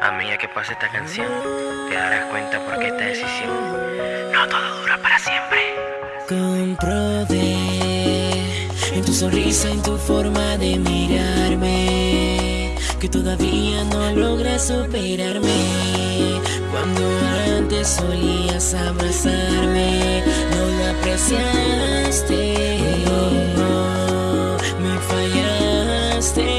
A medida que pase esta canción, te darás cuenta por qué esta decisión no todo dura para siempre. Comprobé en tu sonrisa, en tu forma de mirarme, que todavía no logras superarme. Cuando antes solías abrazarme, no lo apreciaste. me fallaste.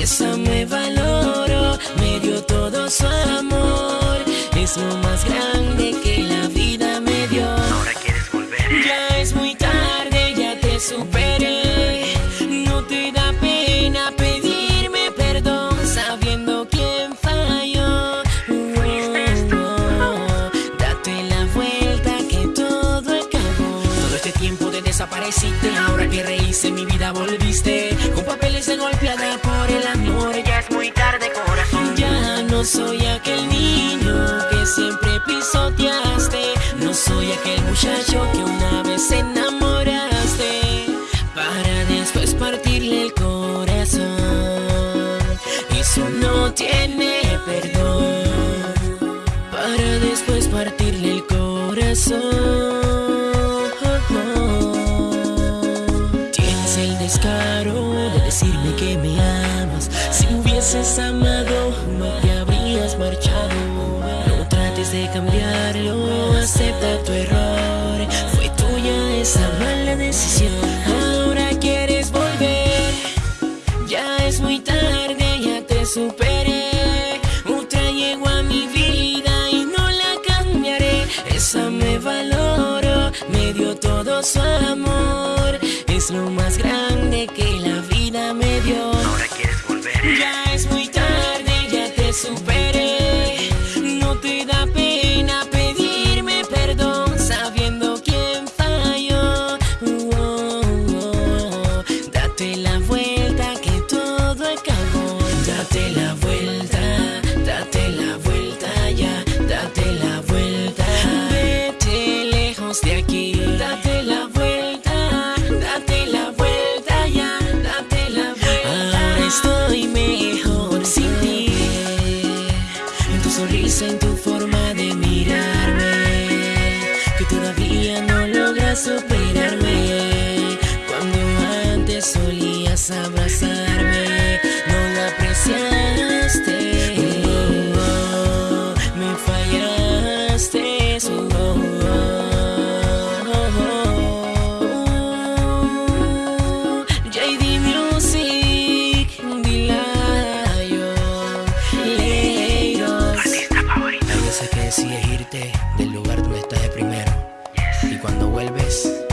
Esa me valoro, me dio todo su amor. Es lo más grande que la vida me dio. Ahora quieres volver. Ya es muy tarde, ya te superé. No te da pena pedirme perdón sabiendo quién falló. Oh, Date la vuelta que todo acabó. Todo este tiempo te desapareciste. Ahora que reíste mi vida volviste. Con papeles de golpeada por no soy aquel niño que siempre pisoteaste. No soy aquel muchacho que una vez enamoraste. Para después partirle el corazón. Eso no tiene perdón. Para después partirle el corazón. Tienes el descaro de decirme que me amas. Si hubieses amado, no acepta tu error. Fue tuya esa mala decisión. Ahora quieres volver. Ya es muy tarde, ya te superé. Otra llegó a mi vida y no la cambiaré. Esa me valoro, me dio todo su amor. Es lo más grande que la vida me dio. Ahora quieres volver. Ya sonrisa, en tu forma de mirarme, que todavía no logras superarme. Cuando antes solías abrazarme, estás de primero. Y cuando vuelves,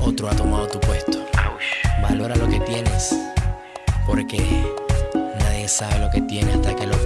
otro ha tomado tu puesto. Valora lo que tienes, porque nadie sabe lo que tiene hasta que lo